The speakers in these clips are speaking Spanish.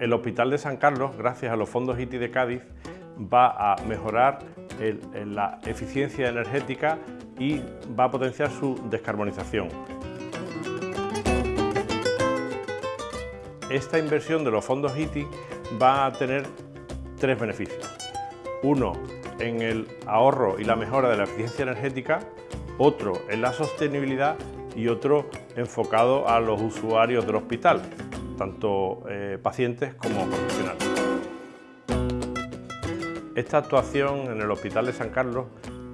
El Hospital de San Carlos, gracias a los fondos ITI de Cádiz, va a mejorar la eficiencia energética y va a potenciar su descarbonización. Esta inversión de los fondos ITI va a tener tres beneficios. Uno, en el ahorro y la mejora de la eficiencia energética, otro en la sostenibilidad y otro enfocado a los usuarios del hospital, tanto eh, pacientes como profesionales. Esta actuación en el Hospital de San Carlos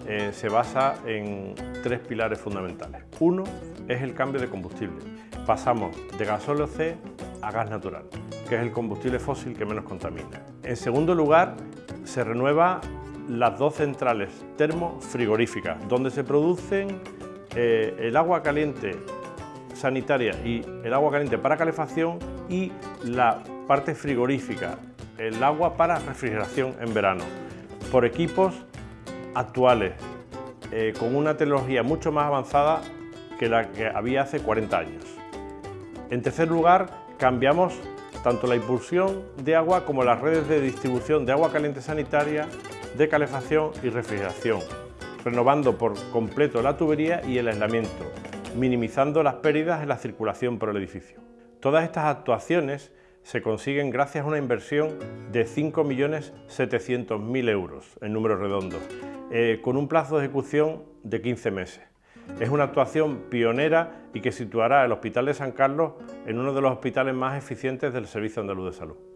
eh, se basa en tres pilares fundamentales. Uno es el cambio de combustible. Pasamos de gasóleo C a gas natural, que es el combustible fósil que menos contamina. En segundo lugar, se renueva las dos centrales termofrigoríficas, donde se producen eh, el agua caliente sanitaria y el agua caliente para calefacción y la parte frigorífica, el agua para refrigeración en verano, por equipos actuales, eh, con una tecnología mucho más avanzada que la que había hace 40 años. En tercer lugar, cambiamos tanto la impulsión de agua como las redes de distribución de agua caliente sanitaria, de calefacción y refrigeración, renovando por completo la tubería y el aislamiento, minimizando las pérdidas en la circulación por el edificio. Todas estas actuaciones se consiguen gracias a una inversión de 5.700.000 euros en números redondos, eh, con un plazo de ejecución de 15 meses. Es una actuación pionera y que situará el Hospital de San Carlos en uno de los hospitales más eficientes del Servicio Andaluz de Salud.